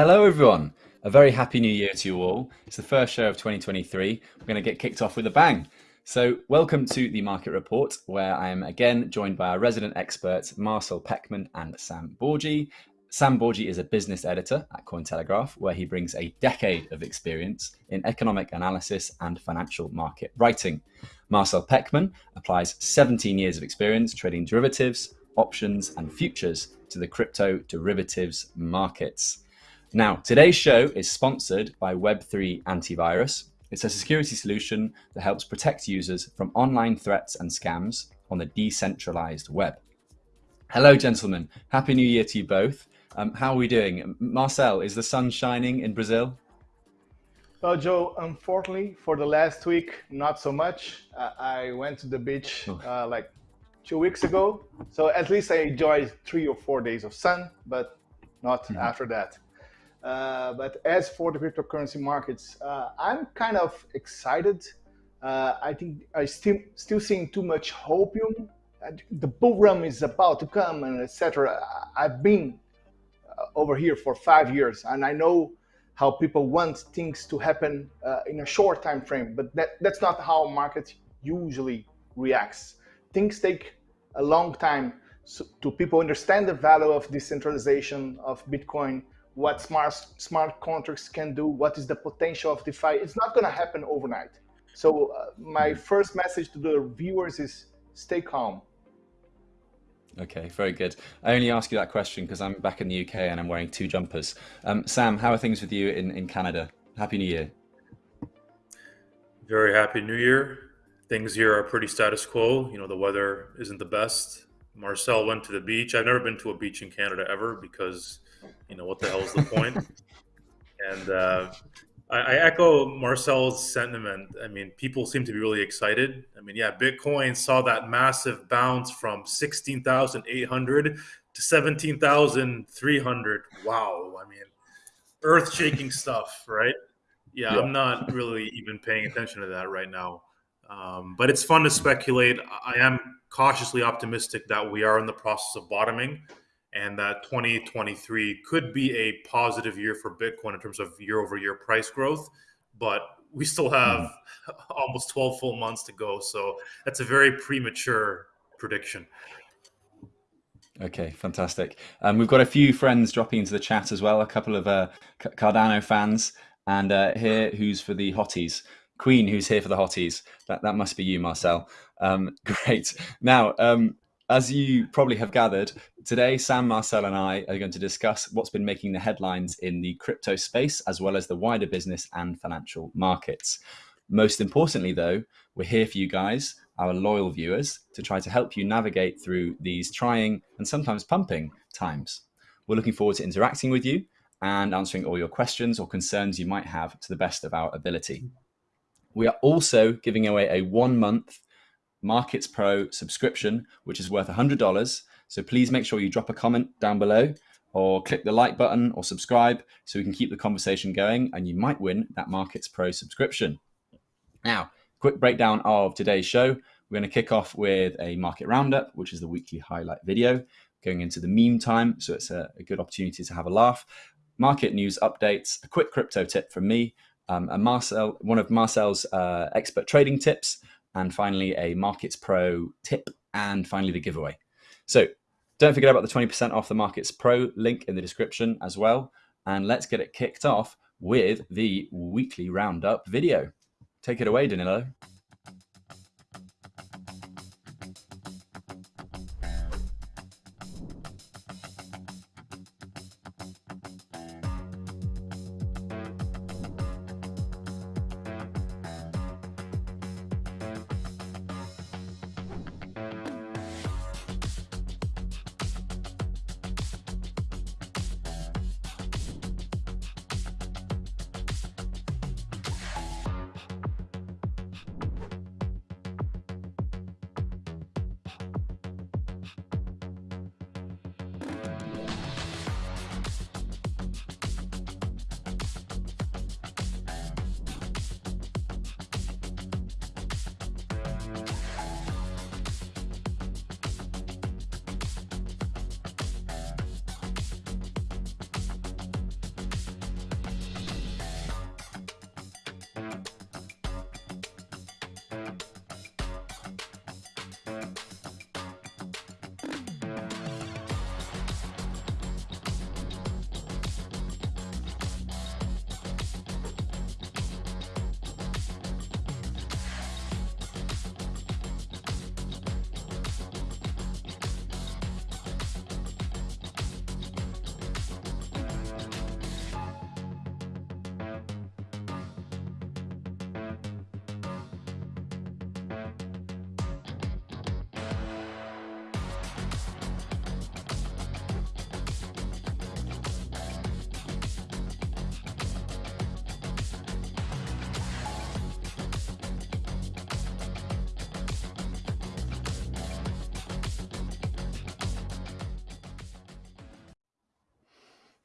Hello, everyone. A very happy new year to you all. It's the first show of 2023. We're going to get kicked off with a bang. So, welcome to the Market Report, where I am again joined by our resident experts, Marcel Pechman and Sam Bourgi. Sam Bourgi is a business editor at Cointelegraph, where he brings a decade of experience in economic analysis and financial market writing. Marcel Pechman applies 17 years of experience trading derivatives, options, and futures to the crypto derivatives markets. Now, today's show is sponsored by Web3 Antivirus. It's a security solution that helps protect users from online threats and scams on the decentralized web. Hello, gentlemen. Happy New Year to you both. Um, how are we doing? Marcel, is the sun shining in Brazil? Well, Joe, unfortunately, for the last week, not so much. Uh, I went to the beach oh. uh, like two weeks ago. So at least I enjoyed three or four days of sun, but not mm -hmm. after that. Uh, but as for the cryptocurrency markets, uh, I'm kind of excited. Uh, I think I still still seeing too much hopium. The bull run is about to come, and etc. I've been uh, over here for five years, and I know how people want things to happen uh, in a short time frame. But that, that's not how market usually reacts. Things take a long time so, to people understand the value of decentralization of Bitcoin what smart smart contracts can do, what is the potential of DeFi. It's not going to happen overnight. So uh, my mm-hmm. first message to the viewers is stay calm. Okay, very good. I only ask you that question because I'm back in the UK and I'm wearing two jumpers. Um, Sam, how are things with you in, in Canada? Happy New Year. Very happy New Year. Things here are pretty status quo. You know, the weather isn't the best. Marcel went to the beach. I've never been to a beach in Canada ever because you know what the hell is the point? and uh, I, I, echo Marcel's sentiment. I mean, people seem to be really excited. I mean, yeah, Bitcoin saw that massive bounce from sixteen thousand eight hundred to seventeen thousand three hundred. Wow! I mean, earth-shaking stuff, right? Yeah, yeah, I'm not really even paying attention to that right now. Um, but it's fun to speculate. I am cautiously optimistic that we are in the process of bottoming and that 2023 could be a positive year for Bitcoin in terms of year over year price growth. But we still have mm. almost 12 full months to go. So that's a very premature prediction. Okay, fantastic. Um, we've got a few friends dropping into the chat as well, a couple of uh, Cardano fans, and uh, here who's for the hotties. Queen, who's here for the hotties. That, that must be you, Marcel. Um, great. Now, um, as you probably have gathered, today Sam, Marcel, and I are going to discuss what's been making the headlines in the crypto space, as well as the wider business and financial markets. Most importantly, though, we're here for you guys, our loyal viewers, to try to help you navigate through these trying and sometimes pumping times. We're looking forward to interacting with you and answering all your questions or concerns you might have to the best of our ability. We are also giving away a one month Markets Pro subscription, which is worth $100. So please make sure you drop a comment down below or click the like button or subscribe so we can keep the conversation going and you might win that Markets Pro subscription. Now, quick breakdown of today's show. We're going to kick off with a market roundup, which is the weekly highlight video, going into the meme time. So it's a, a good opportunity to have a laugh. Market news updates, a quick crypto tip from me, um, and Marcel, one of Marcel's uh, expert trading tips, and finally a Markets Pro tip, and finally the giveaway. So don't forget about the 20% off the Markets Pro link in the description as well. And let's get it kicked off with the weekly roundup video. Take it away, Danilo.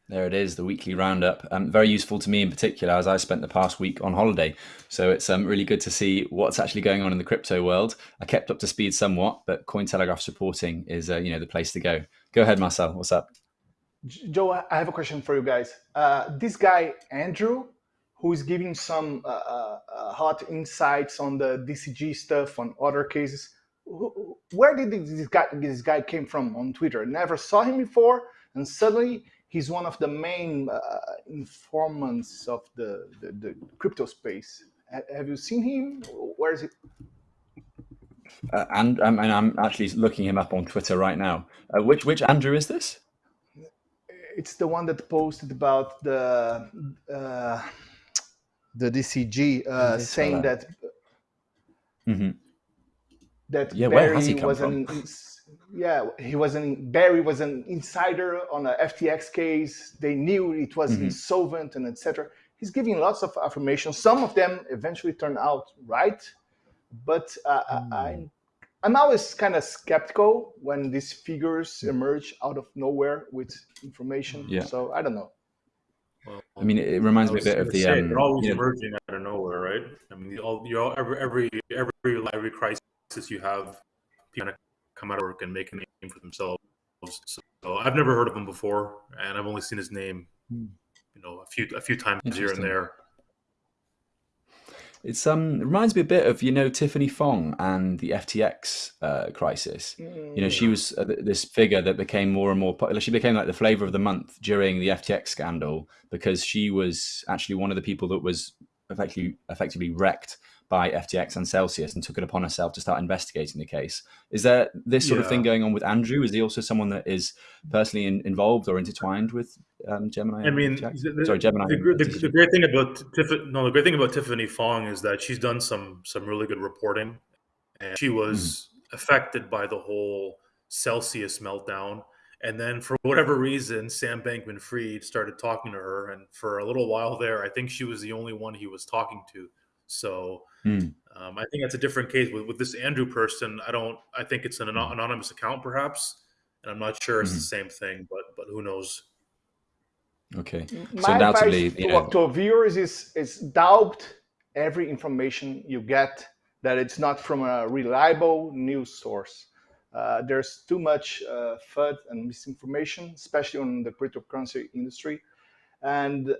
There it is, the weekly roundup. Um, very useful to me in particular, as I spent the past week on holiday. So it's um, really good to see what's actually going on in the crypto world. I kept up to speed somewhat, but Cointelegraph's reporting is, uh, you know, the place to go. Go ahead, Marcel. What's up? Joe, I have a question for you guys. Uh, this guy Andrew, who is giving some uh, uh, uh hot insights on the DCG stuff on other cases. Where did this guy this guy came from on Twitter? Never saw him before, and suddenly he's one of the main uh, informants of the, the, the crypto space. Have you seen him? Where is he? Uh, and I mean, I'm actually looking him up on Twitter right now. Uh, which which Andrew is this? It's the one that posted about the uh, the DCG uh, saying that mm -hmm. that yeah, Barry was an yeah, he was an Barry was an insider on a FTX case. They knew it was mm-hmm. insolvent and etc. He's giving lots of affirmation. Some of them eventually turn out right, but uh, mm. I'm I'm always kind of skeptical when these figures emerge out of nowhere with information. Yeah. So I don't know. Well, I mean, it reminds me a bit of the. Say, um, they're always you know, emerging out of nowhere, right? I mean, all, you know, every every every every crisis you have, people come out of work and make a name for themselves. So, so I've never heard of him before, and I've only seen his name, hmm. you know, a few a few times here and there. It's um it reminds me a bit of you know Tiffany Fong and the FTX uh, crisis. You know she was uh, this figure that became more and more popular. She became like the flavor of the month during the FTX scandal because she was actually one of the people that was effectively effectively wrecked by FTX and Celsius and took it upon herself to start investigating the case. Is there this sort yeah. of thing going on with Andrew? Is he also someone that is personally in, involved or intertwined with um, Gemini? I mean, the, sorry, Gemini. The, the, the, great thing about Tiffany, no, the great thing about Tiffany Fong is that she's done some some really good reporting, and she was mm-hmm. affected by the whole Celsius meltdown. And then, for whatever reason, Sam Bankman Fried started talking to her. And for a little while there, I think she was the only one he was talking to. So Mm. Um, I think that's a different case with, with this Andrew person. I don't. I think it's an hmm. anonymous account, perhaps, and I'm not sure it's mm-hmm. the same thing. But but who knows? Okay. My so undoubtedly, advice you know, to viewers is is doubt every information you get that it's not from a reliable news source. Uh, there's too much uh, FUD and misinformation, especially on the cryptocurrency industry. And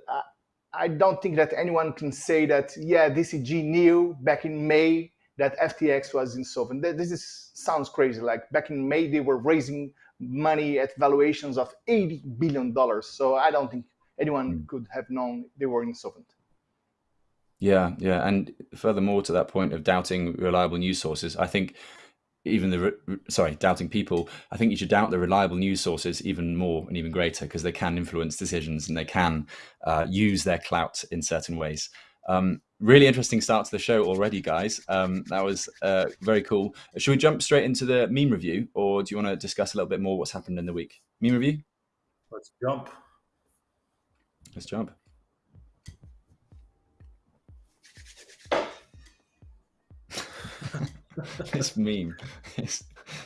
I don't think that anyone can say that, yeah, DCG knew back in May that FTX was insolvent. This is, sounds crazy. Like back in May, they were raising money at valuations of $80 billion. So I don't think anyone mm. could have known they were insolvent. Yeah, yeah. And furthermore, to that point of doubting reliable news sources, I think even the sorry doubting people i think you should doubt the reliable news sources even more and even greater because they can influence decisions and they can uh, use their clout in certain ways. Um, really interesting start to the show already guys. Um, that was uh, very cool. Should we jump straight into the meme review or do you want to discuss a little bit more what's happened in the week? Meme review? Let's jump. Let's jump this meme. It's,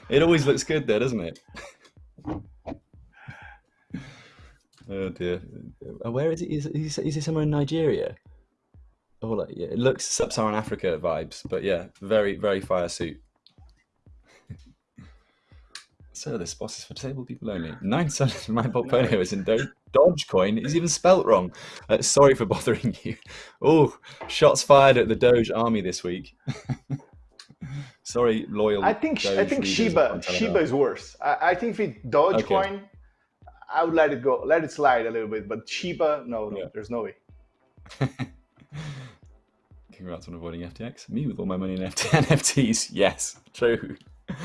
it always looks good there, doesn't it? oh dear. Uh, where is it? Is, is, is it somewhere in Nigeria? Oh, like, yeah, it looks sub-Saharan Africa vibes, but yeah, very, very fire suit. so this boss is for disabled people only. Nine percent of my portfolio is in Do Dogecoin. It's even spelt wrong. Uh, sorry for bothering you. Oh, shots fired at the Doge army this week. Sorry, loyal. I think I think Shiba Shiba is worse. I, I think if it Dogecoin, okay. I would let it go, let it slide a little bit. But Shiba, no, no, yeah. there's no way. Congrats on avoiding FTX. Me with all my money in NFTs. Yes, true.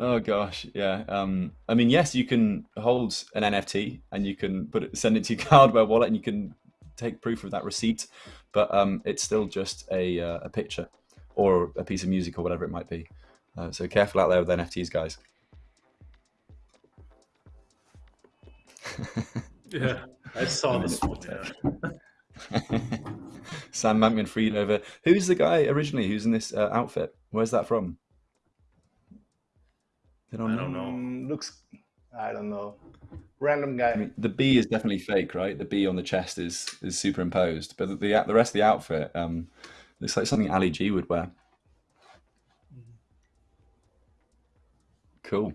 Oh gosh, yeah. Um, I mean, yes, you can hold an NFT and you can put it, send it to your hardware wallet, and you can take proof of that receipt, but um, it's still just a uh, a picture or a piece of music or whatever it might be. Uh, so careful out there with NFTs, guys. yeah, I saw this one. Yeah. Sam Bankman Fried over. Who's the guy originally who's in this uh, outfit? Where's that from? I don't, I don't know. Um, looks, I don't know. random guy. I mean, the B is definitely fake, right? The B on the chest is is superimposed, but the the, the rest of the outfit um, looks like something Ali G would wear. Cool.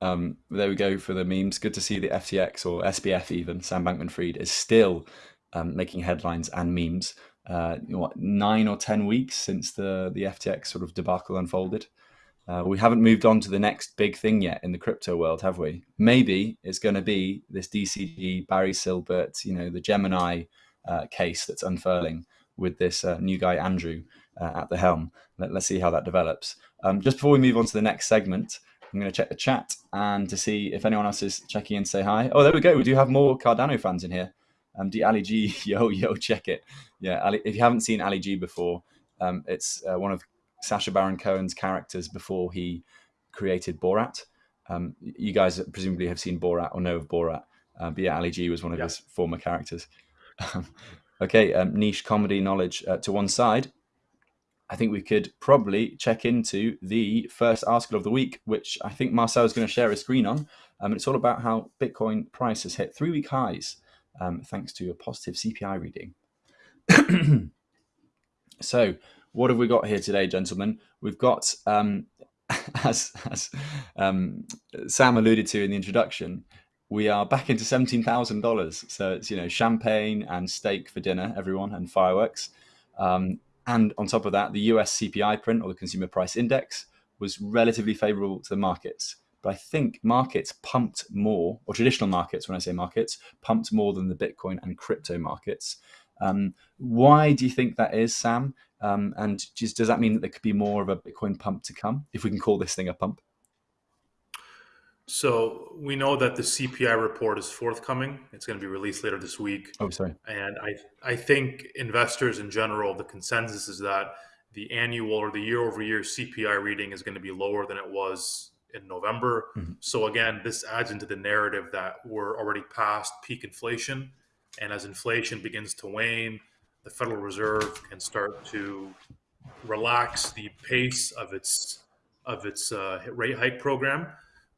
Um, there we go for the memes. Good to see the FTX or SBF even Sam Bankman-Fried is still um, making headlines and memes. Uh, what nine or ten weeks since the the FTX sort of debacle unfolded. Uh, we haven't moved on to the next big thing yet in the crypto world, have we? Maybe it's going to be this DCG Barry Silbert, you know, the Gemini uh, case that's unfurling with this uh, new guy Andrew uh, at the helm. Let, us see how that develops. Um, just before we move on to the next segment, I'm going to check the chat and to see if anyone else is checking in. Say hi. Oh, there we go. We do have more Cardano fans in here. Um, the Ali G, yo yo, check it. Yeah, Ali, if you haven't seen Ali G before, um, it's uh, one of Sacha Baron Cohen's characters before he created Borat. Um, you guys presumably have seen Borat or know of Borat, uh, but yeah, Ali G was one of yeah. his former characters. okay, um, niche comedy knowledge uh, to one side. I think we could probably check into the first article of the week, which I think Marcel is going to share a screen on. Um, it's all about how Bitcoin price has hit three week highs um, thanks to a positive CPI reading. so, what have we got here today, gentlemen? We've got, um, as, as um, Sam alluded to in the introduction, we are back into $17,000. So it's, you know, champagne and steak for dinner, everyone, and fireworks. Um, and on top of that, the US CPI print or the consumer price index was relatively favorable to the markets. But I think markets pumped more, or traditional markets, when I say markets, pumped more than the Bitcoin and crypto markets. Um, why do you think that is, Sam? Um, and just, does that mean that there could be more of a Bitcoin pump to come, if we can call this thing a pump? So we know that the CPI report is forthcoming. It's going to be released later this week. Oh, sorry. And I I think investors in general, the consensus is that the annual or the year over year CPI reading is going to be lower than it was in November. Mm-hmm. So again, this adds into the narrative that we're already past peak inflation, and as inflation begins to wane, the Federal Reserve can start to relax the pace of its of its uh, rate hike program.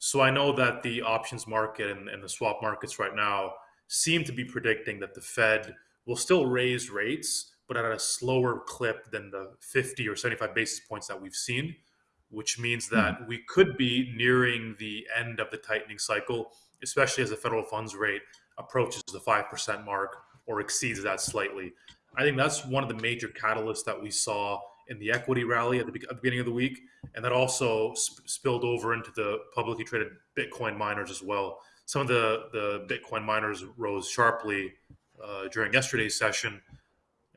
So I know that the options market and, and the swap markets right now seem to be predicting that the Fed will still raise rates, but at a slower clip than the 50 or 75 basis points that we've seen, which means that mm-hmm. we could be nearing the end of the tightening cycle, especially as the federal funds rate approaches the 5% mark or exceeds that slightly. I think that's one of the major catalysts that we saw in the equity rally at the, at the beginning of the week, and that also sp- spilled over into the publicly traded Bitcoin miners as well. Some of the the Bitcoin miners rose sharply uh, during yesterday's session,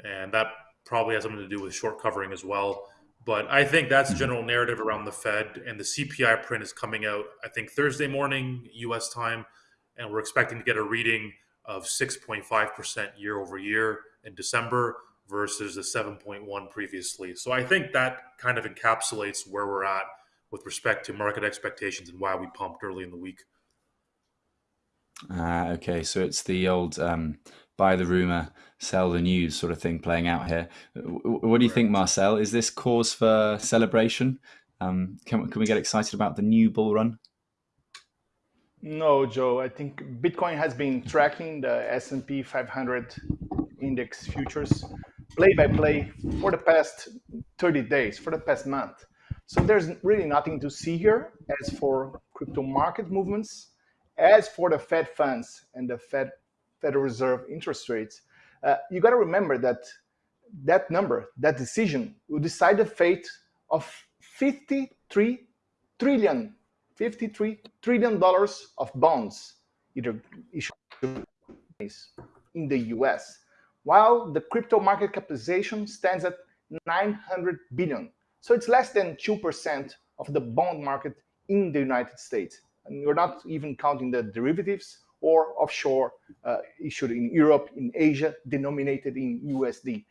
and that probably has something to do with short covering as well. But I think that's the general narrative around the Fed, and the CPI print is coming out. I think Thursday morning U.S. time, and we're expecting to get a reading of 6.5 percent year over year in December versus the 7.1 previously. So I think that kind of encapsulates where we're at with respect to market expectations and why we pumped early in the week. Ah, okay. So it's the old um, buy the rumor, sell the news sort of thing playing out here. What do you think, Marcel? Is this cause for celebration? Um, can, can we get excited about the new bull run? No, Joe. I think Bitcoin has been tracking the S&P 500 index futures play by play for the past 30 days, for the past month. So there's really nothing to see here as for crypto market movements. As for the Fed funds and the Fed Federal Reserve interest rates, uh, you got to remember that that number, that decision, will decide the fate of 53 trillion, 53 trillion dollars of bonds either issued in the U.S while the crypto market capitalization stands at 900 billion. So it's less than 2% of the bond market in the United States. And we're not even counting the derivatives or offshore uh, issued in Europe, in Asia, denominated in USD.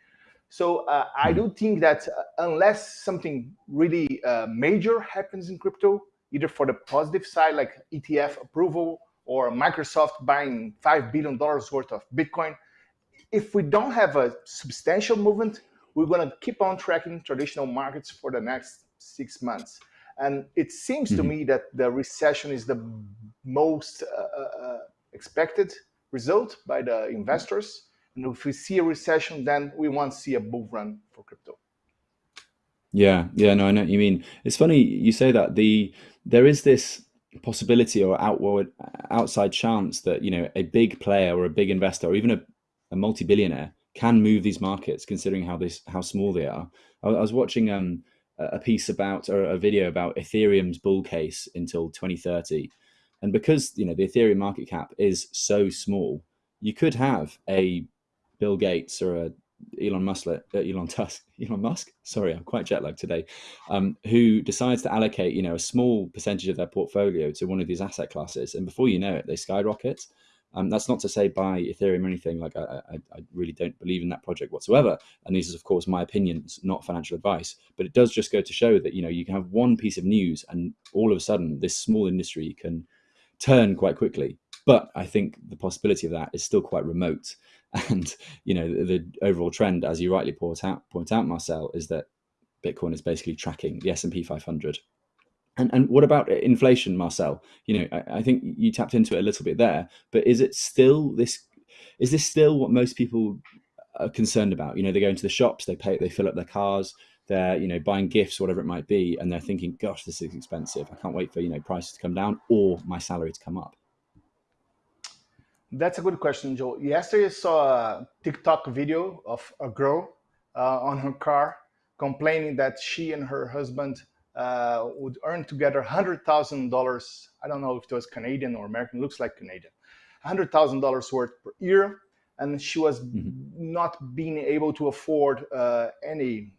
So uh, I do think that uh, unless something really uh, major happens in crypto, either for the positive side, like ETF approval or Microsoft buying $5 billion worth of Bitcoin, if we don't have a substantial movement, we're going to keep on tracking traditional markets for the next six months. And it seems mm-hmm. to me that the recession is the most uh, uh, expected result by the investors. And if we see a recession, then we won't see a bull run for crypto. Yeah, yeah, no, I know what you mean. It's funny you say that. The there is this possibility or outward outside chance that you know a big player or a big investor or even a, a multi-billionaire can move these markets considering how this how small they are i, I was watching um, a piece about or a video about ethereum's bull case until 2030 and because you know the ethereum market cap is so small you could have a bill gates or a Elon Musk, uh, Elon Tusk, Elon Musk. Sorry, I'm quite jet lagged today. Um, who decides to allocate, you know, a small percentage of their portfolio to one of these asset classes, and before you know it, they skyrocket. Um, that's not to say buy Ethereum or anything. Like I, I, I, really don't believe in that project whatsoever. And these is, of course, my opinions, not financial advice. But it does just go to show that you know you can have one piece of news, and all of a sudden, this small industry can turn quite quickly. But I think the possibility of that is still quite remote. And you know, the, the overall trend, as you rightly point out, point out, Marcel, is that Bitcoin is basically tracking the S and P 500. And and what about inflation, Marcel? You know, I, I think you tapped into it a little bit there, but is it still this? Is this still what most people are concerned about? You know, they go into the shops, they pay, they fill up their cars, they're you know buying gifts, whatever it might be, and they're thinking, "Gosh, this is expensive. I can't wait for you know prices to come down or my salary to come up." That's a good question, Joe. Yesterday, I saw a TikTok video of a girl uh, on her car complaining that she and her husband uh, would earn together $100,000. I don't know if it was Canadian or American, looks like Canadian. $100,000 worth per year. And she was mm-hmm. not being able to afford uh, any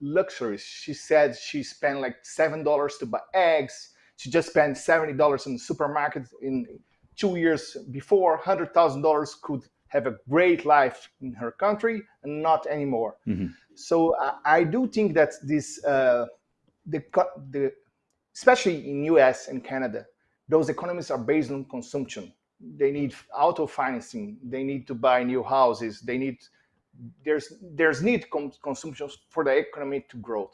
luxuries. She said she spent like $7 to buy eggs. She just spent $70 in the supermarket in two years before, $100,000 could have a great life in her country and not anymore. Mm-hmm. So I, I, do think that this, uh, the, the, especially in US and Canada, those economies are based on consumption. They need auto financing. They need to buy new houses. They need there's there's need consumption for the economy to grow.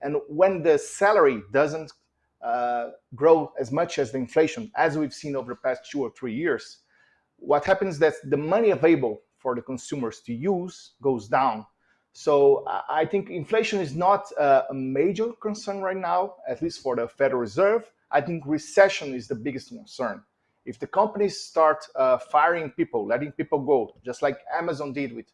And when the salary doesn't uh, grow as much as the inflation, as we've seen over the past two or three years, what happens is that the money available for the consumers to use goes down. So I think inflation is not a major concern right now, at least for the Federal Reserve. I think recession is the biggest concern. If the companies start uh, firing people, letting people go, just like Amazon did with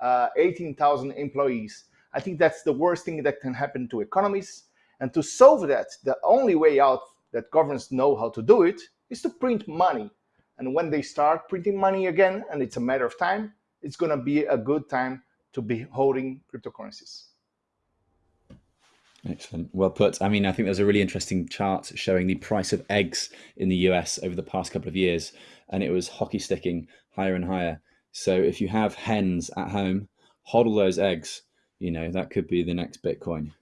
uh, 18,000 employees, I think that's the worst thing that can happen to economies and to solve that, the only way out that governments know how to do it is to print money. And when they start printing money again, and it's a matter of time, it's going to be a good time to be holding cryptocurrencies. Excellent. Well put. I mean, I think there's a really interesting chart showing the price of eggs in the US over the past couple of years, and it was hockey sticking higher and higher. So if you have hens at home, hodl those eggs. You know, that could be the next Bitcoin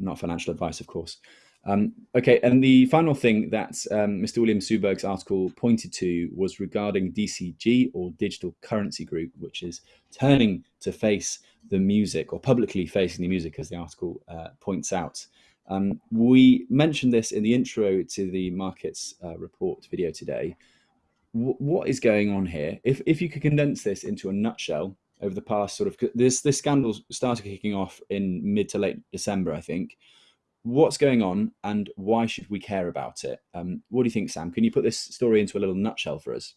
not financial advice, of course. Um, okay, and the final thing that um, Mr. William Suberg's article pointed to was regarding DCG or Digital Currency Group, which is turning to face the music or publicly facing the music, as the article uh, points out. Um, we mentioned this in the intro to the markets uh, report video today. W what is going on here? If, if you could condense this into a nutshell, over the past sort of this this scandal started kicking off in mid to late December, I think. What's going on, and why should we care about it? Um, what do you think, Sam? Can you put this story into a little nutshell for us?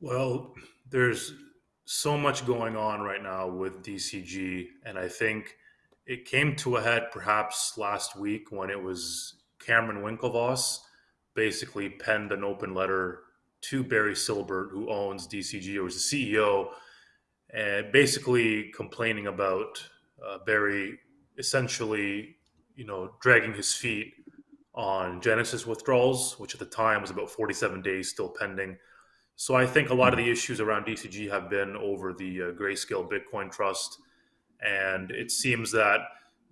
Well, there's so much going on right now with DCG, and I think it came to a head perhaps last week when it was Cameron Winklevoss basically penned an open letter to Barry Silbert, who owns DCG or the CEO and basically complaining about uh, Barry essentially, you know, dragging his feet on Genesis withdrawals, which at the time was about 47 days still pending. So I think a lot of the issues around DCG have been over the uh, Grayscale Bitcoin Trust, and it seems that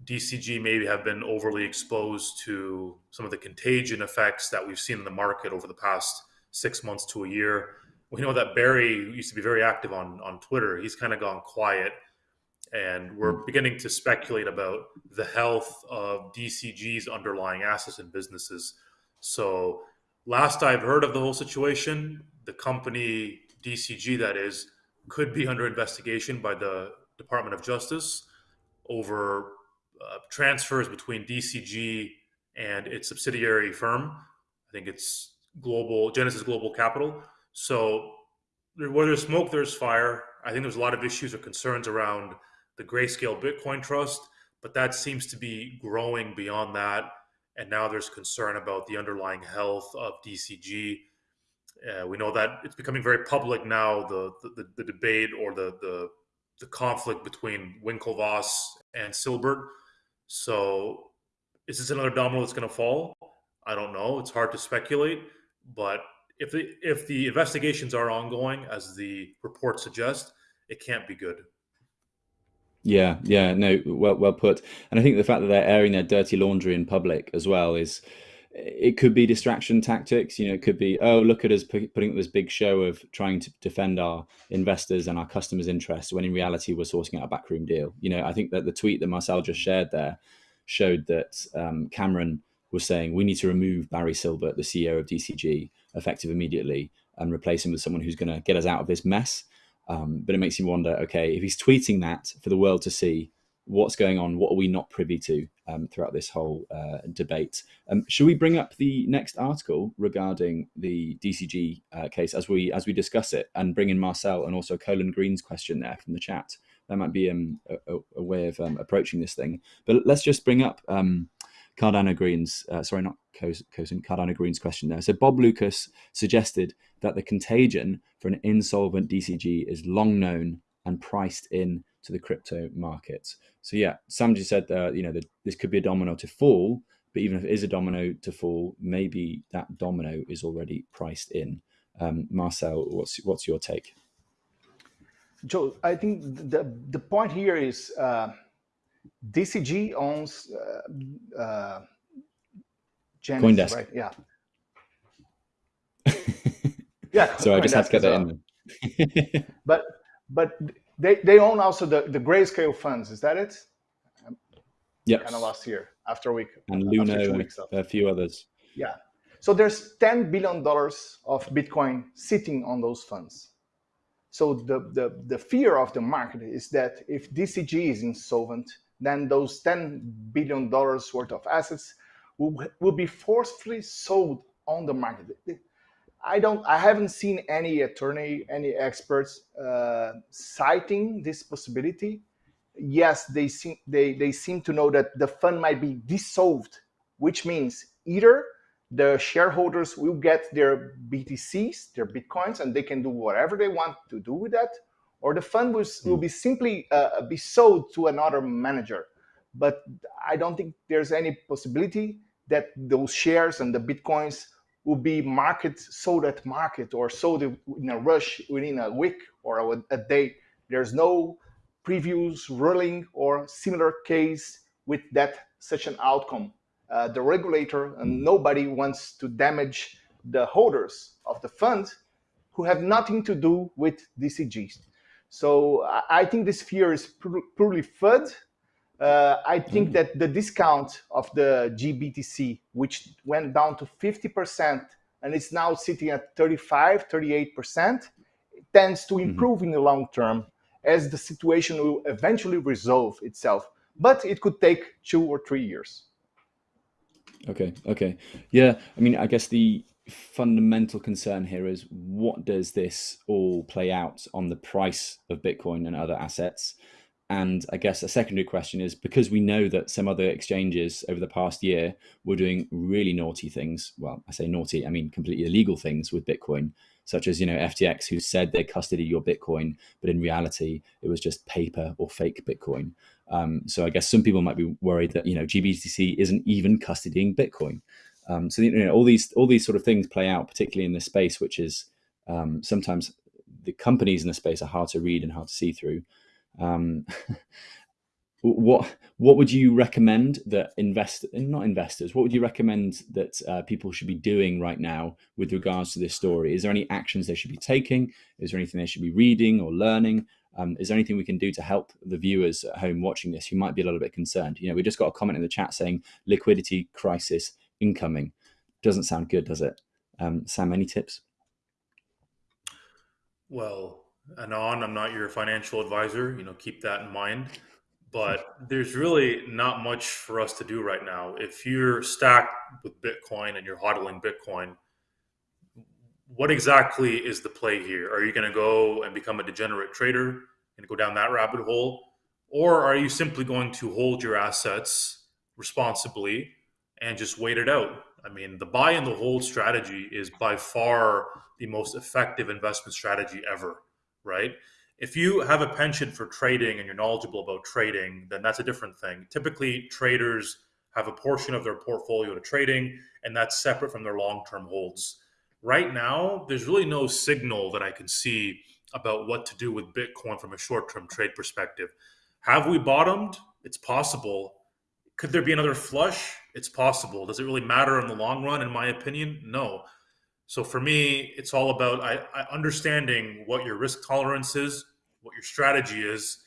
DCG maybe have been overly exposed to some of the contagion effects that we've seen in the market over the past six months to a year we know that Barry used to be very active on on Twitter. He's kind of gone quiet, and we're hmm. beginning to speculate about the health of DCG's underlying assets and businesses. So, last I've heard of the whole situation, the company DCG that is could be under investigation by the Department of Justice over uh, transfers between DCG and its subsidiary firm. I think it's Global Genesis Global Capital. So where there's smoke, there's fire. I think there's a lot of issues or concerns around the Grayscale Bitcoin Trust, but that seems to be growing beyond that. And now there's concern about the underlying health of DCG. Uh, we know that it's becoming very public now. The the, the debate or the, the the conflict between Winklevoss and Silbert. So, is this another domino that's going to fall? I don't know. It's hard to speculate, but if the if the investigations are ongoing, as the report suggests, it can't be good. Yeah, yeah, no, well, well put. And I think the fact that they're airing their dirty laundry in public as well is, it could be distraction tactics. You know, it could be, oh, look at us putting up this big show of trying to defend our investors and our customers' interests, when in reality we're sourcing out a backroom deal. You know, I think that the tweet that Marcel just shared there showed that um, Cameron was saying we need to remove Barry Silbert, the CEO of DCG, effective immediately, and replace him with someone who's going to get us out of this mess. Um, but it makes you wonder, okay, if he's tweeting that for the world to see, what's going on? What are we not privy to um, throughout this whole uh, debate? Um, should we bring up the next article regarding the DCG uh, case as we as we discuss it, and bring in Marcel and also Colin Green's question there from the chat? That might be um, a, a, way of um, approaching this thing. But let's just bring up um, Cardano Green's, uh, sorry, not Cosin, Cardano Green's question there. So Bob Lucas suggested that the contagion for an insolvent DCG is long known and priced in to the crypto markets. So yeah, Sam just said, uh, you know, that this could be a domino to fall, but even if it is a domino to fall, maybe that domino is already priced in. Um, Marcel, what's what's your take? Joe, I think the the point here is uh, DCG owns uh, uh, Genesis, CoinDesk. right? Yeah. yeah. so I just have to get that in. but but they they own also the the grayscale funds. Is that it? Yeah. Kind of last year after a week and Luna, a few others. Yeah. So there's ten billion dollars of Bitcoin sitting on those funds. So the, the, the fear of the market is that if DCG is insolvent, then those $10 billion worth of assets will, will be forcefully sold on the market. I don't, I haven't seen any attorney, any experts uh, citing this possibility. Yes, they seem, they, they seem to know that the fund might be dissolved, which means either the shareholders will get their BTCs, their Bitcoins, and they can do whatever they want to do with that, or the fund will, will be simply uh, be sold to another manager. But I don't think there's any possibility that those shares and the bitcoins will be market sold at market or sold in a rush within a week or a, a day. There's no previews, ruling, or similar case with that such an outcome. Uh, the regulator and nobody wants to damage the holders of the fund who have nothing to do with DCGs. So I think this fear is purely FUD. Uh, I think mm. that the discount of the GBTC, which went down to 50% and it's now sitting at 35, 38%, tends to mm-hmm. improve mm in the long term as the situation will eventually resolve itself. But it could take two or three years. Okay, okay. Yeah, I mean, I guess the fundamental concern here is what does this all play out on the price of Bitcoin and other assets? And I guess a secondary question is because we know that some other exchanges over the past year were doing really naughty things. Well, I say naughty, I mean completely illegal things with Bitcoin, such as you know FTX, who said they custody your Bitcoin, but in reality it was just paper or fake Bitcoin. Um, so I guess some people might be worried that you know GBTC isn't even custodying Bitcoin. Um, so you know all these all these sort of things play out, particularly in this space, which is um, sometimes the companies in the space are hard to read and hard to see through. Um, what what would you recommend that invest not investors what would you recommend that uh, people should be doing right now with regards to this story? Is there any actions they should be taking? Is there anything they should be reading or learning? Um, is there anything we can do to help the viewers at home watching this who might be a little bit concerned? You know we just got a comment in the chat saying liquidity crisis incoming. Doesn't sound good, does it? Um, Sam, any tips? Well, Anon, I'm not your financial advisor. You know, keep that in mind. But there's really not much for us to do right now. If you're stacked with Bitcoin and you're hodling Bitcoin, what exactly is the play here? Are you going to go and become a degenerate trader and go down that rabbit hole? Or are you simply going to hold your assets responsibly and just wait it out? I mean, the buy and the hold strategy is by far the most effective investment strategy ever, right? If you have a penchant for trading and you're knowledgeable about trading, then that's a different thing. Typically, traders have a portion of their portfolio to trading, and that's separate from their long term holds. Right now, there's really no signal that I can see about what to do with Bitcoin from a short term trade perspective. Have we bottomed? It's possible. Could there be another flush? It's possible. Does it really matter in the long run? In my opinion, no. So for me, it's all about I, I understanding what your risk tolerance is, what your strategy is,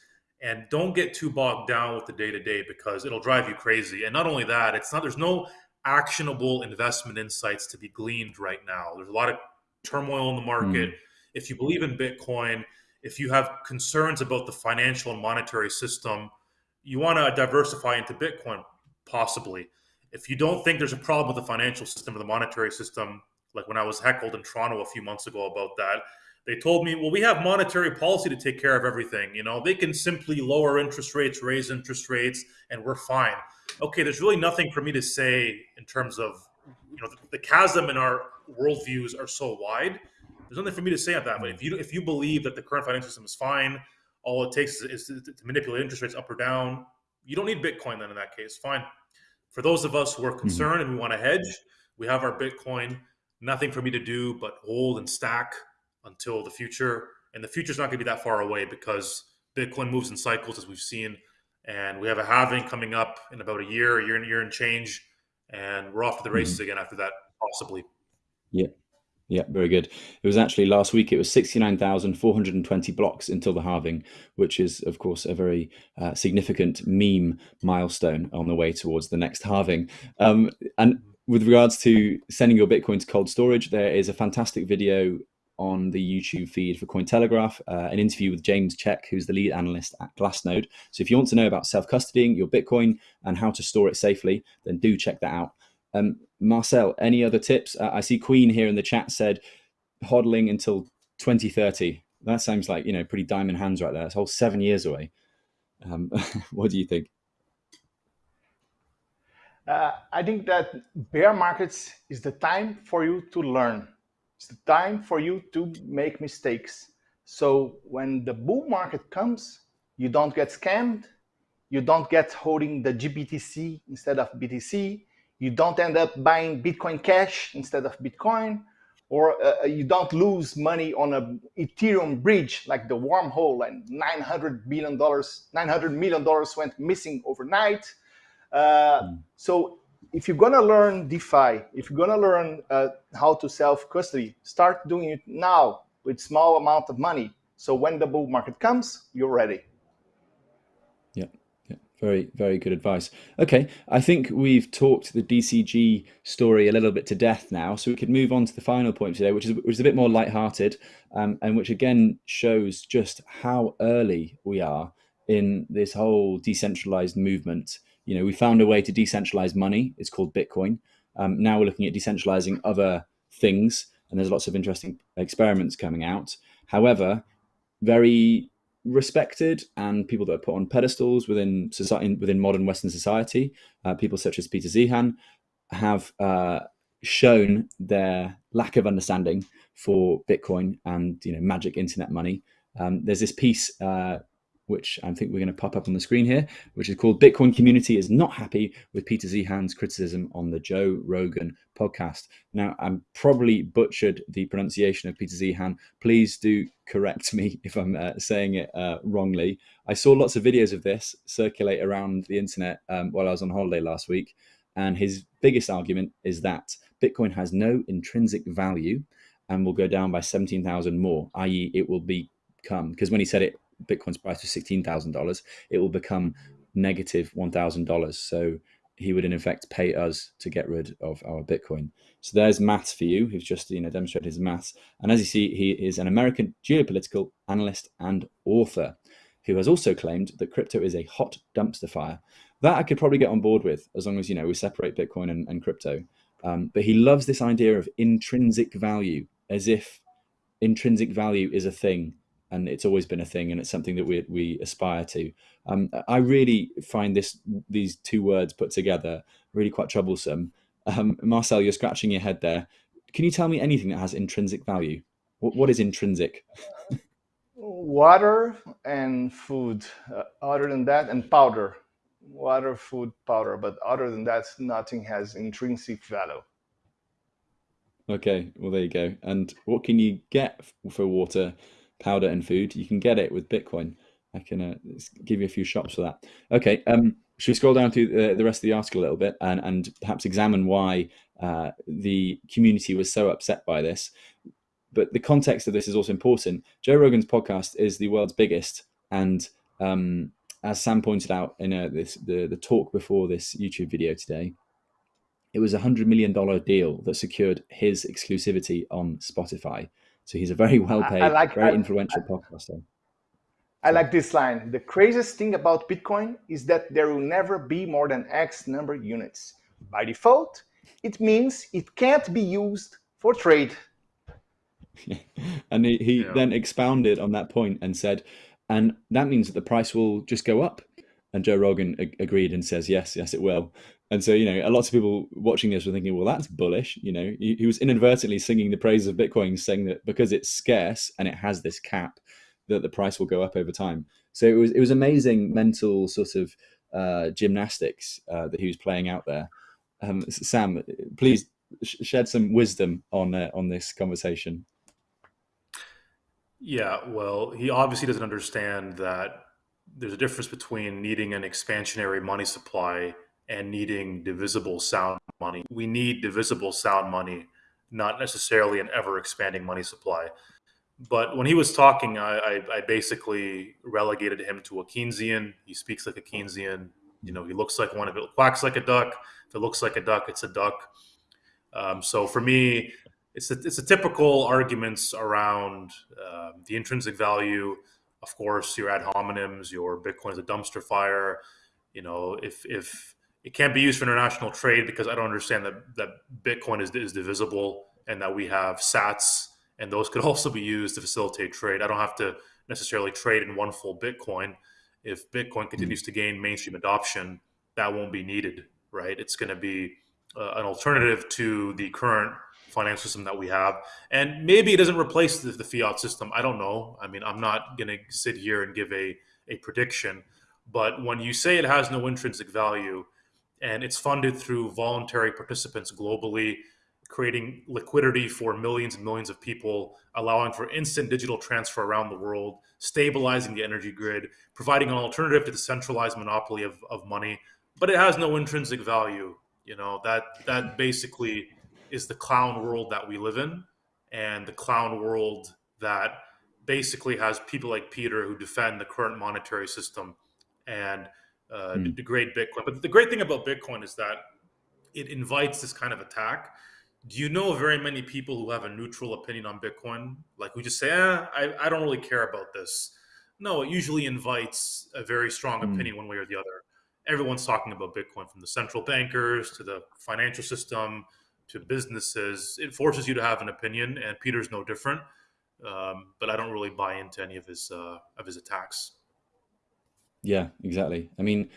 and don't get too bogged down with the day to day because it'll drive you crazy. And not only that, it's not there's no actionable investment insights to be gleaned right now. There's a lot of turmoil in the market. Mm. If you believe in Bitcoin, if you have concerns about the financial and monetary system, you want to diversify into Bitcoin, possibly. If you don't think there's a problem with the financial system or the monetary system, like when I was heckled in Toronto a few months ago about that, they told me, well, we have monetary policy to take care of everything. You know, they can simply lower interest rates, raise interest rates, and we're fine. Okay, there's really nothing for me to say in terms of, you know, the, the chasm in our worldviews are so wide there's nothing for me to say on that. But if you if you believe that the current financial system is fine, all it takes is, is to, to manipulate interest rates up or down. You don't need Bitcoin then in that case. Fine. For those of us who are mm-hmm. concerned mm-hmm. and we want to hedge, we have our Bitcoin. Nothing for me to do but hold and stack until the future. And the future is not going to be that far away because Bitcoin moves in cycles, as we've seen. And we have a halving coming up in about a year, a year and year and change. And we're off to the races mm-hmm. again after that, possibly. Yeah. Yeah, very good. It was actually last week, it was 69,420 blocks until the halving, which is, of course, a very uh, significant meme milestone on the way towards the next halving. Um, and with regards to sending your Bitcoin to cold storage, there is a fantastic video on the YouTube feed for Cointelegraph, uh, an interview with James Check, who's the lead analyst at Glassnode. So if you want to know about self-custodying your Bitcoin and how to store it safely, then do check that out. Um, Marcel, any other tips? Uh, I see Queen here in the chat said hodling until 2030. That sounds like, you know, pretty diamond hands right there. It's whole seven years away. Um, what do you think? Uh, I think that bear markets is the time for you to learn. It's the time for you to make mistakes. So when the bull market comes, you don't get scammed. You don't get holding the GBTC instead of BTC you don't end up buying Bitcoin Cash instead of Bitcoin, or uh, uh you don't lose money on a Ethereum bridge like the wormhole and 900 billion dollars, 900 million dollars went missing overnight. Uh, mm. So if you're gonna learn DeFi, if you're gonna learn uh, how to self custody, start doing it now with small amount of money. So when the bull market comes, you're ready. Very, very good advice. Okay, I think we've talked the DCG story a little bit to death now, so we could move on to the final point today, which is which is a bit more lighthearted, um, and which again shows just how early we are in this whole decentralized movement. You know, we found a way to decentralize money. It's called Bitcoin. Um, now we're looking at decentralizing other things, and there's lots of interesting experiments coming out. However, very respected and people that are put on pedestals within society within modern Western society. Uh, people such as Peter Zeihan have uh, shown their lack of understanding for Bitcoin and you know magic internet money. Um, there's this piece uh, which I think we're going to pop up on the screen here, which is called Bitcoin Community is Not Happy with Peter Zeihan's Criticism on the Joe Rogan podcast. Now, I'm probably butchered the pronunciation of Peter Zeihan. Please do correct me if I'm uh, saying it uh, wrongly. I saw lots of videos of this circulate around the internet um, while I was on holiday last week. And his biggest argument is that Bitcoin has no intrinsic value and will go down by 17,000 more, i.e., it will become, because when he said it Bitcoin's price was $16,000, it will become negative $1,000. So he would in effect pay us to get rid of our Bitcoin. So there's maths for you, who's just you know demonstrated his maths. And as you see, he is an American geopolitical analyst and author who has also claimed that crypto is a hot dumpster fire. That I could probably get on board with as long as you know we separate Bitcoin and, and crypto. Um, but he loves this idea of intrinsic value, as if intrinsic value is a thing and it's always been a thing and it's something that we, we aspire to. Um, I really find this these two words put together really quite troublesome. Um, Marcel, you're scratching your head there. Can you tell me anything that has intrinsic value? what, what is intrinsic? Water and food. Uh, other than that, and powder. Water, food, powder. But other than that, nothing has intrinsic value. Okay, well there you go. And what can you get for water, powder, and food? You can get it with Bitcoin. I can uh, give you a few shops for that. Okay, um, should we scroll down through the, the, rest of the article a little bit and, and perhaps examine why uh, the community was so upset by this? But the context of this is also important. Joe Rogan's podcast is the world's biggest, and um, as Sam pointed out in uh, this the the talk before this YouTube video today, it was a hundred million dollar deal that secured his exclusivity on Spotify. So he's a very well paid, like, very I, influential I, podcaster. I like this line. The craziest thing about Bitcoin is that there will never be more than X number of units. By default, it means it can't be used for trade. and he, he yeah. then expounded on that point and said, and that means that the price will just go up. And Joe Rogan ag- agreed and says, yes, yes, it will. And so, you know, a lot of people watching this were thinking, well, that's bullish. You know, he, he was inadvertently singing the praises of Bitcoin, saying that because it's scarce and it has this cap, that the price will go up over time. So it was it was amazing mental sort of uh, gymnastics uh, that he was playing out there. Um, Sam, please sh- shed some wisdom on uh, on this conversation. Yeah, well, he obviously doesn't understand that there's a difference between needing an expansionary money supply and needing divisible sound money. We need divisible sound money, not necessarily an ever expanding money supply. But when he was talking, I, I, I, basically relegated him to a Keynesian. He speaks like a Keynesian. You know, he looks like one. If it quacks like a duck, if it looks like a duck, it's a duck. Um, so for me, it's a, it's a typical arguments around uh, the intrinsic value. Of course, your ad hominems, your Bitcoin is a dumpster fire. You know, if if it can't be used for international trade because I don't understand that that Bitcoin is, is divisible and that we have Sats and those could also be used to facilitate trade. I don't have to necessarily trade in one full Bitcoin. If Bitcoin continues to gain mainstream adoption, that won't be needed, right? It's going to be uh, an alternative to the current financial system that we have. And maybe it doesn't replace the, the fiat system. I don't know. I mean, I'm not going to sit here and give a, a prediction. But when you say it has no intrinsic value, and it's funded through voluntary participants globally, creating liquidity for millions and millions of people, allowing for instant digital transfer around the world, stabilizing the energy grid, providing an alternative to the centralized monopoly of, of money. But it has no intrinsic value. You know, that that basically is the clown world that we live in, and the clown world that basically has people like Peter who defend the current monetary system and uh, degrade Bitcoin. But the great thing about Bitcoin is that it invites this kind of attack. Do you know very many people who have a neutral opinion on Bitcoin? Like who just say, eh, I, I don't really care about this. No, it usually invites a very strong mm. opinion one way or the other. Everyone's talking about Bitcoin from the central bankers to the financial system to businesses. It forces you to have an opinion, and Peter's no different. Um, but I don't really buy into any of his uh, of his attacks. Yeah, exactly. I mean,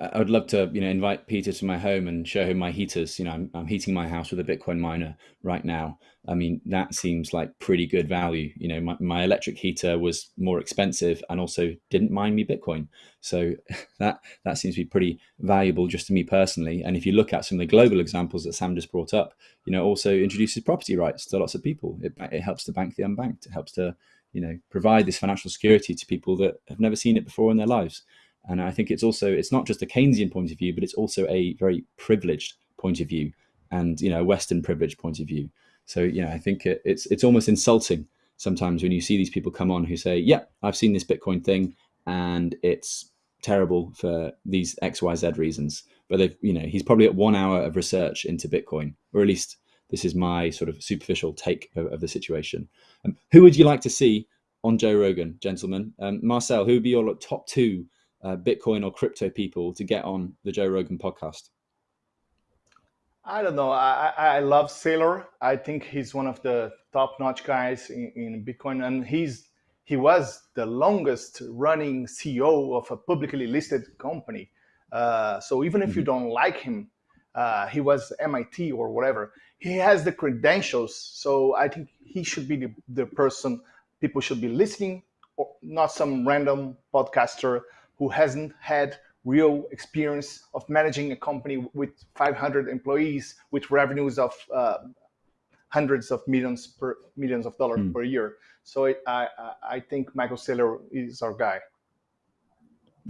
I would love to, you know, invite Peter to my home and show him my heaters. You know, I'm, I'm heating my house with a Bitcoin miner right now. I mean, that seems like pretty good value. You know, my, my electric heater was more expensive and also didn't mine me Bitcoin. So that that seems to be pretty valuable just to me personally. And if you look at some of the global examples that Sam just brought up, you know, also introduces property rights to lots of people. It, it helps to bank the unbanked. It helps to, you know, provide this financial security to people that have never seen it before in their lives. And I think it's also it's not just a Keynesian point of view, but it's also a very privileged point of view, and you know, a Western privileged point of view. So you know, I think it, it's it's almost insulting sometimes when you see these people come on who say, "Yeah, I've seen this Bitcoin thing, and it's terrible for these X Y Z reasons." but they've you know he's probably at one hour of research into Bitcoin, or at least this is my sort of superficial take of, of the situation. Um, who would you like to see on Joe Rogan, gentlemen? Um, Marcel, who would be your top two uh, Bitcoin or crypto people to get on the Joe Rogan podcast? I don't know. I, I love Saylor. I think he's one of the top-notch guys in, in Bitcoin, and he's he was the longest running CEO of a publicly listed company. Uh, so even if you mm-hmm. don't like him, uh, he was MIT or whatever. He has the credentials. So I think he should be the, the person people should be listening, or not some random podcaster who hasn't had real experience of managing a company with 500 employees with revenues of uh, hundreds of millions per millions of dollars mm. per year. So it, I I think Michael Saylor is our guy.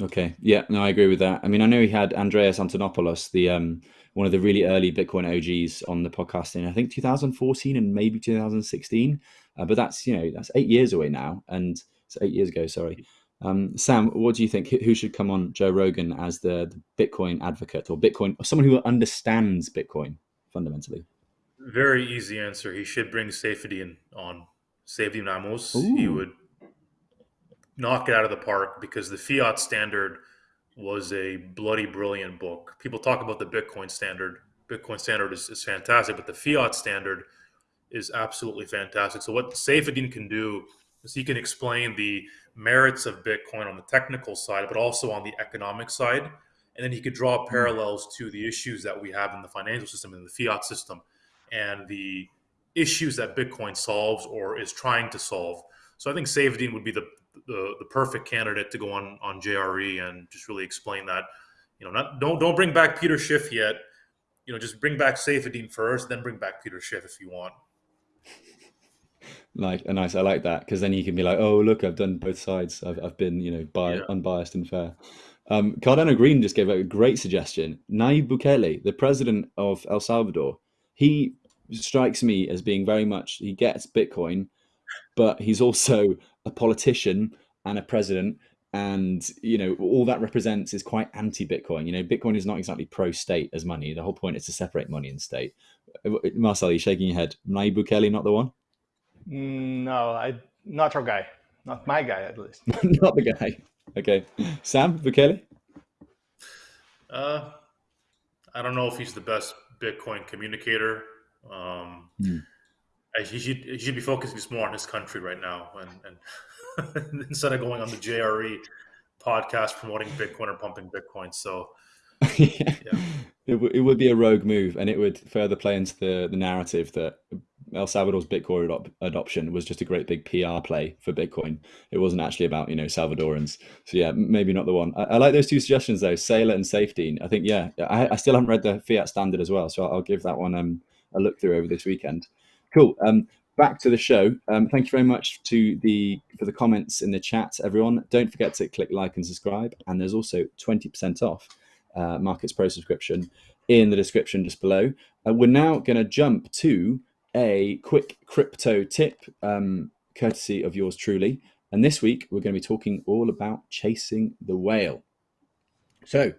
Okay, yeah, no, I agree with that. I mean, I know he had Andreas Antonopoulos, the um, one of the really early Bitcoin OGs, on the podcast in I think 2014 and maybe 2016. Uh, but that's you know that's eight years away now, and it's eight years ago. Sorry. Um, Sam, what do you think? Who should come on Joe Rogan as the, the Bitcoin advocate or Bitcoin, or someone who understands Bitcoin fundamentally? Very easy answer. He should bring Saifedean on. Saifedean Ammous. He would knock it out of the park because the fiat standard was a bloody brilliant book. People talk about the Bitcoin standard. Bitcoin standard is, is fantastic, but the fiat standard is absolutely fantastic. So what Saifedean can do is he can explain the merits of Bitcoin on the technical side, but also on the economic side. And then he could draw hmm. parallels to the issues that we have in the financial system and the fiat system and the issues that Bitcoin solves or is trying to solve. So I think Saifedean would be the, the, the perfect candidate to go on on JRE and just really explain that. You know, not don't don't bring back Peter Schiff yet. You know, just bring back Saifedean first, then bring back Peter Schiff if you want. Like a nice, I like that because then you can be like, oh look, I've done both sides. I've I've been you know bi- yeah. unbiased and fair. Um, Cardano Green just gave a great suggestion. Nayib Bukele, the president of El Salvador, he strikes me as being very much he gets Bitcoin, but he's also a politician and a president, and you know all that represents is quite anti-Bitcoin. You know, Bitcoin is not exactly pro-state as money. The whole point is to separate money and state. Uh, Marcel, you shaking your head. Nayib Bukele, not the one. Mm, no, I not our guy, not my guy at least. not the guy. Okay, Sam Bukele. Uh, I don't know if he's the best Bitcoin communicator. Um, mm. He should he should be focusing more on his country right now, and, and instead of going on the JRE podcast promoting Bitcoin or pumping Bitcoin. So, yeah. yeah. It, w- it would be a rogue move, and it would further play into the, the narrative that El Salvador's Bitcoin adop- adoption was just a great big PR play for Bitcoin. It wasn't actually about you know Salvadorans. So yeah, maybe not the one. I, I like those two suggestions though, Saylor and Safety. I think yeah, I, I, still haven't read the Fiat Standard as well, so I'll, I'll give that one um, a look through over this weekend. Cool. Um, back to the show. Um, thank you very much to the for the comments in the chat, everyone. Don't forget to click like and subscribe. And there's also 20% off uh, Markets Pro subscription in the description just below. Uh, we're now going to jump to a quick crypto tip, um, courtesy of yours truly. And this week we're going to be talking all about chasing the whale. So,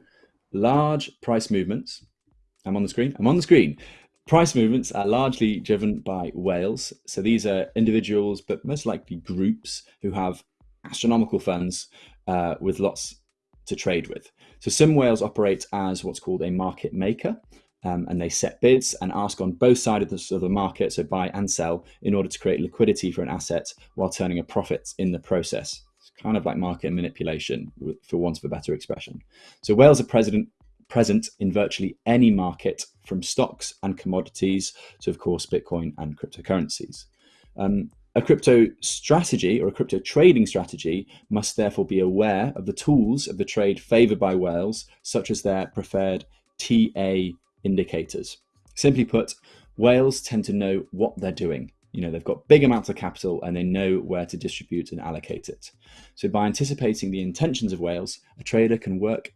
large price movements. I'm on the screen. I'm on the screen. Price movements are largely driven by whales. So these are individuals, but most likely groups who have astronomical funds uh, with lots to trade with. So some whales operate as what's called a market maker. Um, and they set bids and ask on both sides of the, of the, market, so buy and sell, in order to create liquidity for an asset while turning a profit in the process. It's kind of like market manipulation, for want of a better expression. So whales are present, present in virtually any market from stocks and commodities to, of course, Bitcoin and cryptocurrencies. Um, a crypto strategy or a crypto trading strategy must therefore be aware of the tools of the trade favored by whales, such as their preferred TA indicators. Simply put, whales tend to know what they're doing. You know, they've got big amounts of capital and they know where to distribute and allocate it. So by anticipating the intentions of whales, a trader can work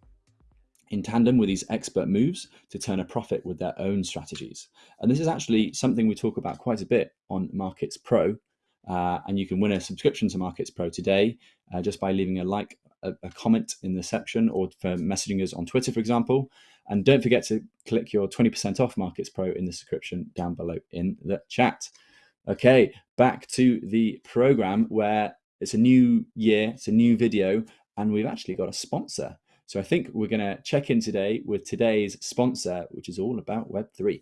in tandem with these expert moves to turn a profit with their own strategies. And this is actually something we talk about quite a bit on Markets Pro. Uh, and you can win a subscription to Markets Pro today uh, just by leaving a like, a, a, comment in the section, or for messaging us on Twitter, for example. And don't forget to click your 20% off Markets Pro in the description down below in the chat. Okay, back to the program where it's a new year, it's a new video, and we've actually got a sponsor. So I think we're going to check in today with today's sponsor, which is all about Web3.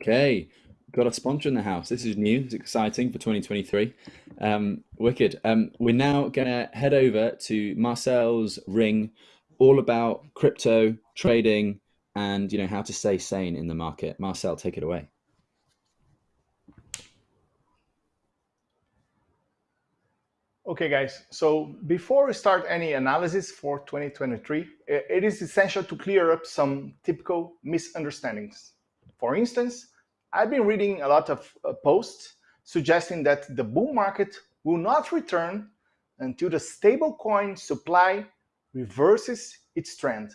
Okay, got a sponsor in the house. This is new. It's exciting for 2023. Um, wicked. Um, we're now to head over to Marcel's ring, all about crypto trading and you know how to stay sane in the market. Marcel, take it away. Okay, guys. So before we start any analysis for 2023, it is essential to clear up some typical misunderstandings. For instance, I've been reading a lot of uh, posts suggesting that the bull market will not return until the stablecoin supply reverses its trend.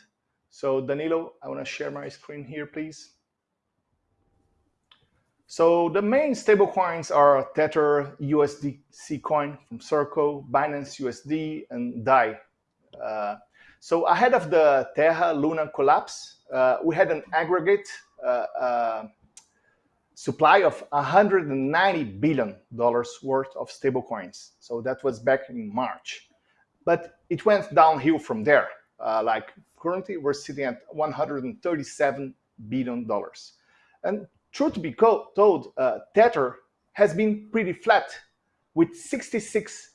So Danilo, I want to share my screen here, please. So the main stablecoins are Tether USDC coin from Circle, Binance USD, and DAI. Uh, so ahead of the Terra Luna collapse, uh, we had an aggregate uh, uh supply of 190 billion dollars worth of stablecoins. So that was back in March, but it went downhill from there. Uh, like currently, we're sitting at 137 billion dollars. And truth to be told, Tether has been pretty flat, with 66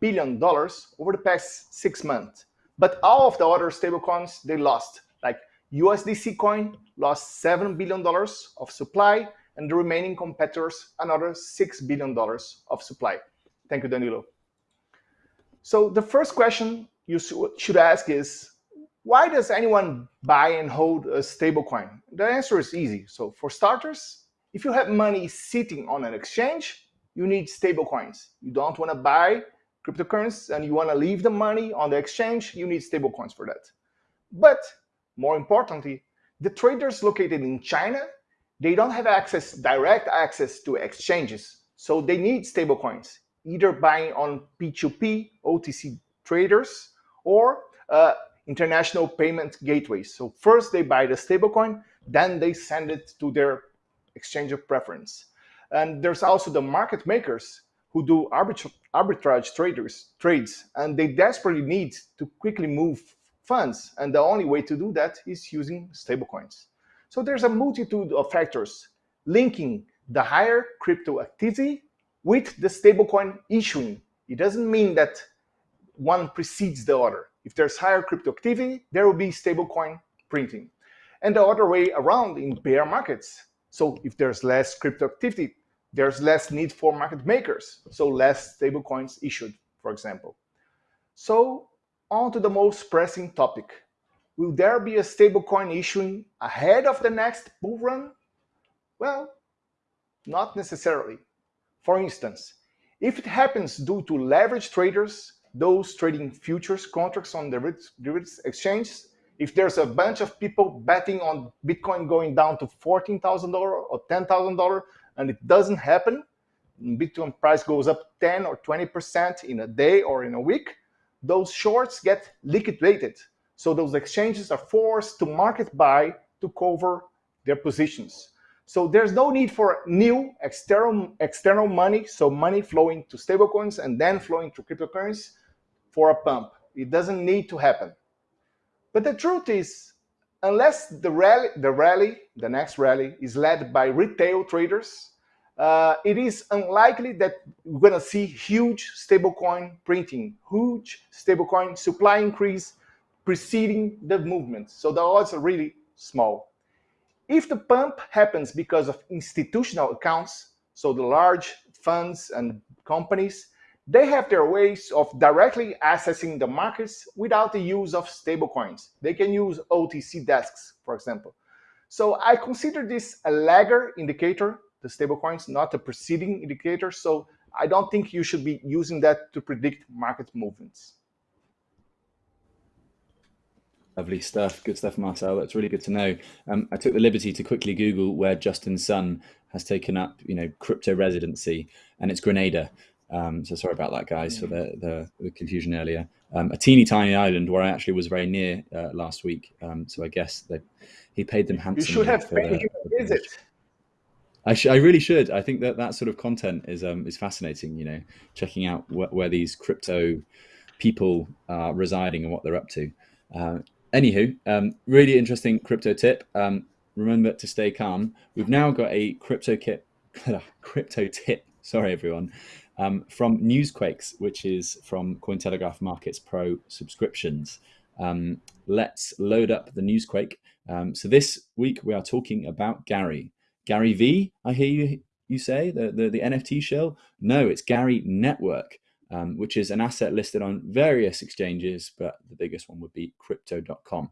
billion dollars over the past six months. But all of the other stablecoins they lost, like USDC coin lost seven billion dollars of supply, and the remaining competitors another $6 billion of supply. Thank you, Danilo. So the first question you should ask is, why does anyone buy and hold a stablecoin? The answer is easy. So for starters, if you have money sitting on an exchange, you need stablecoins. You don't want to buy cryptocurrencies and you want to leave the money on the exchange, you need stablecoins for that. But more importantly, the traders located in China they don't have access, direct access to exchanges. So they need stablecoins, either buying on P2P, OTC traders, or uh, international payment gateways. So first they buy the stablecoin, then they send it to their exchange of preference. And there's also the market makers who do arbitra arbitrage traders trades, and they desperately need to quickly move funds. And the only way to do that is using stablecoins. So there's a multitude of factors linking the higher crypto activity with the stablecoin issuing. It doesn't mean that one precedes the other. If there's higher crypto activity, there will be stablecoin printing. And the other way around in bear markets. So if there's less crypto activity, there's less need for market makers, so less stablecoins issued, for example. So on to the most pressing topic, Will there be a stablecoin issuing ahead of the next bull run? Well, not necessarily. For instance, if it happens due to leverage traders, those trading futures contracts on the derivatives exchange, if there's a bunch of people betting on Bitcoin going down to $14,000 or $10,000 and it doesn't happen, Bitcoin price goes up 10 or 20% in a day or in a week, those shorts get liquidated so those exchanges are forced to market buy to cover their positions. So there's no need for new external, external money, so money flowing to stablecoins and then flowing to cryptocurrencies for a pump. It doesn't need to happen. But the truth is, unless the rally, the rally, the next rally, is led by retail traders, uh, it is unlikely that we're going to see huge stablecoin printing, huge stablecoin supply increase preceding the movement. So the odds are really small. If the pump happens because of institutional accounts, so the large funds and companies, they have their ways of directly accessing the markets without the use of stablecoins. They can use OTC desks, for example. So I consider this a lagger indicator, the stablecoins, not a preceding indicator. So I don't think you should be using that to predict market movements. Lovely stuff. Good stuff, Marcel. That's really good to know. Um, I took the liberty to quickly Google where Justin Sun has taken up, you know, crypto residency, and it's Grenada. Um, so sorry about that, guys, for the, the, the confusion earlier. Um, a teeny tiny island where I actually was very near uh, last week. Um, so I guess that he paid them handsomely. You should have paid him a visit. I, I really should. I think that that sort of content is um, is fascinating. You know, checking out wh where these crypto people are residing and what they're up to. Uh, anywho, um, really interesting crypto tip. Um, remember to stay calm. We've now got a crypto kit, crypto tip. Sorry, everyone. Um, from Newsquakes, which is from Cointelegraph Markets Pro subscriptions. Um, let's load up the Newsquake. Um, so this week we are talking about Gary. Gary V, I hear you you say, the, the, the NFT shill? No, it's Gari Network um, which is an asset listed on various exchanges, but the biggest one would be crypto.com.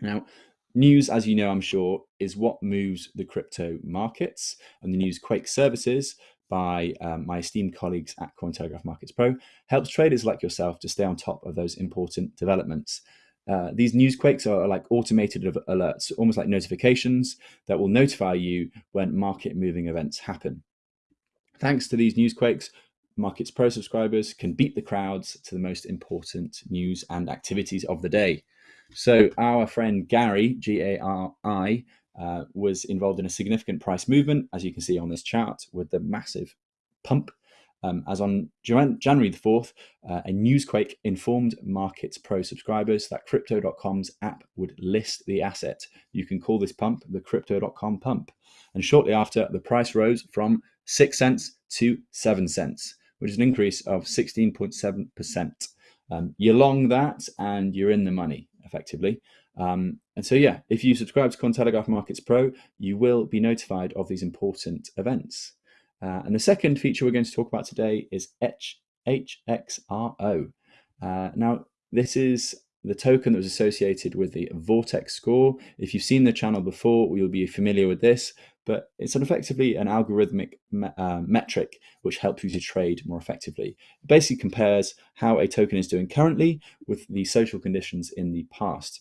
Now, news, as you know, I'm sure, is what moves the crypto markets, and the Newsquake services by um, my esteemed colleagues at Cointelegraph Markets Pro helps traders like yourself to stay on top of those important developments. Uh, these newsquakes are like automated alerts, almost like notifications that will notify you when market moving events happen. Thanks to these newsquakes, Markets Pro subscribers can beat the crowds to the most important news and activities of the day. So our friend Gary, G-A-R-I, uh, was involved in a significant price movement, as you can see on this chart, with the massive pump. Um, as on January the 4th, uh, a Newsquake informed Markets Pro subscribers that Crypto.com's app would list the asset. You can call this pump the Crypto.com pump. And shortly after, the price rose from 6 cents to 7 cents which is an increase of 16.7%. Um, you're long that and you're in the money effectively. Um, and so, yeah, if you subscribe to Cointelegraph Markets Pro, you will be notified of these important events. Uh, and the second feature we're going to talk about today is H HXRO. Uh, now, this is the token that was associated with the Vortex score. If you've seen the channel before, you'll be familiar with this but it's an effectively an algorithmic me uh, metric which helps you to trade more effectively. It basically compares how a token is doing currently with the social conditions in the past.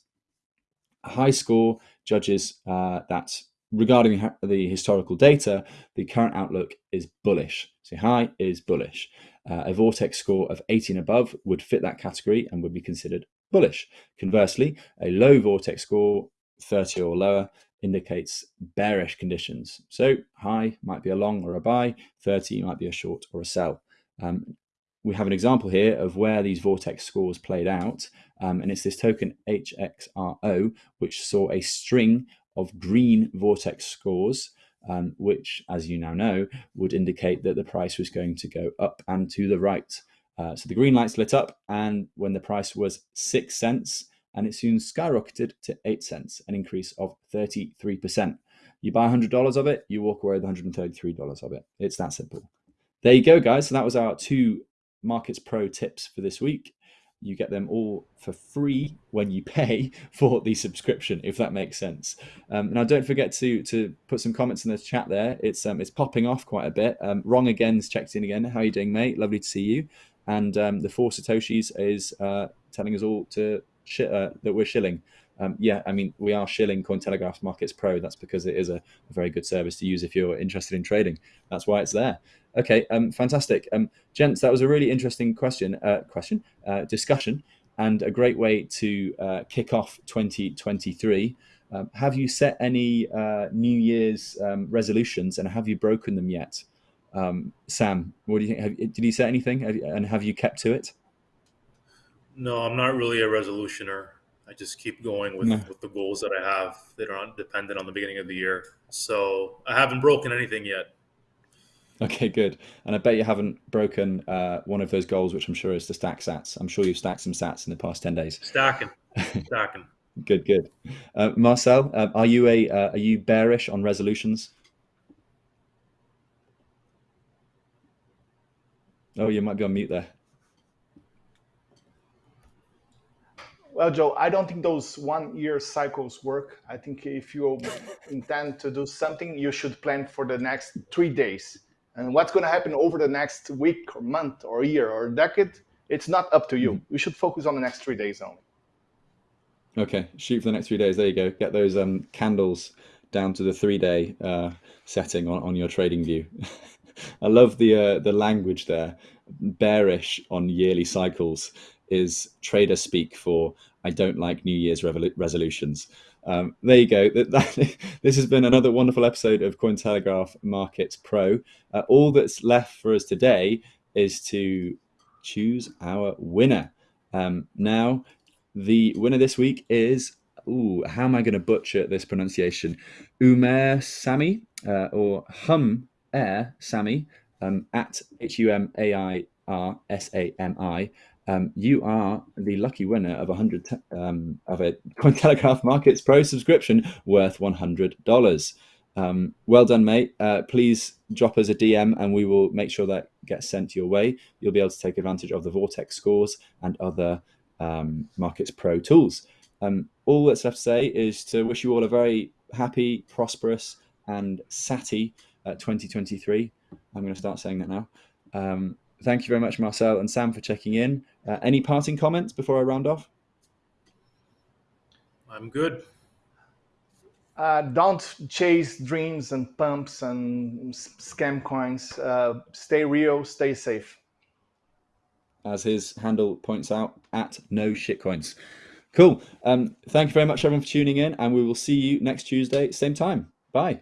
A high score judges uh, that regarding the historical data, the current outlook is bullish. So high is bullish. Uh, a vortex score of 18 above would fit that category and would be considered bullish. Conversely, a low vortex score, 30 or lower, indicates bearish conditions. So high might be a long or a buy, 30 might be a short or a sell. Um, we have an example here of where these vortex scores played out, um, and it's this token HXRO, which saw a string of green vortex scores, um, which, as you now know, would indicate that the price was going to go up and to the right. Uh, so the green lights lit up, and when the price was six cents, and it soon skyrocketed to 8 cents, an increase of 33%. You buy $100 of it, you walk away with $133 of it. It's that simple. There you go, guys. So that was our two Markets Pro tips for this week. You get them all for free when you pay for the subscription, if that makes sense. Um, now, don't forget to to put some comments in the chat there. It's um, it's popping off quite a bit. Um, Wrong again's checked in again. How are you doing, mate? Lovely to see you. And um, the four satoshis is uh, telling us all to uh, that we're shilling. Um, yeah, I mean, we are shilling Cointelegraph Markets Pro. That's because it is a, a, very good service to use if you're interested in trading. That's why it's there. Okay, um, fantastic. Um, gents, that was a really interesting question, uh, question, uh, discussion, and a great way to uh, kick off 2023. Um, have you set any uh, New Year's um, resolutions and have you broken them yet? Um, Sam, what do you think? Have, did you set anything have you, and have you kept to it? No, I'm not really a resolutioner. I just keep going with, no. with the goals that I have that are not dependent on the beginning of the year. So I haven't broken anything yet. Okay, good. And I bet you haven't broken uh, one of those goals, which I'm sure is to stack sats. I'm sure you've stacked some sats in the past 10 days. Stacking, stacking. good, good. Uh, Marcel, uh, are you a uh, are you bearish on resolutions? Oh, you might be on mute there. Well, Joe, I don't think those one year cycles work. I think if you intend to do something, you should plan for the next three days. And what's going to happen over the next week or month or year or decade, it's not up to you. Mm-hmm. You should focus on the next three days only. Okay, shoot for the next three days. There you go. Get those um, candles down to the three day uh, setting on, on your TradingView. I love the uh, the language there. Bearish on yearly cycles is trader speak for I don't like New Year's resolutions. Um, there you go. That, that, this has been another wonderful episode of Cointelegraph Markets Pro. Uh, all that's left for us today is to choose our winner. Um, now, the winner this week is, ooh, how am I going to butcher this pronunciation? Umair Sami uh, or Hum Air Sami um, at H U M A I R S A M I um, you are the lucky winner of a hundred um, of a Cointelegraph Markets Pro subscription worth one hundred dollars. Um, well done, mate. Uh, please drop us a DM and we will make sure that gets sent your way. You'll be able to take advantage of the Vortex scores and other um, Markets Pro tools. Um, all that's left to say is to wish you all a very happy, prosperous, and satty uh, 2023. I'm going to start saying that now. Thank you very much, Marcel and Sam, for checking in. Uh, any parting comments before I round off? I'm good. Uh, don't chase dreams and pumps and scam coins. Uh, stay real, stay safe. As his handle points out, at no shitcoins. Cool. Um, thank you very much, everyone, for tuning in, and we will see you next Tuesday, same time. Bye.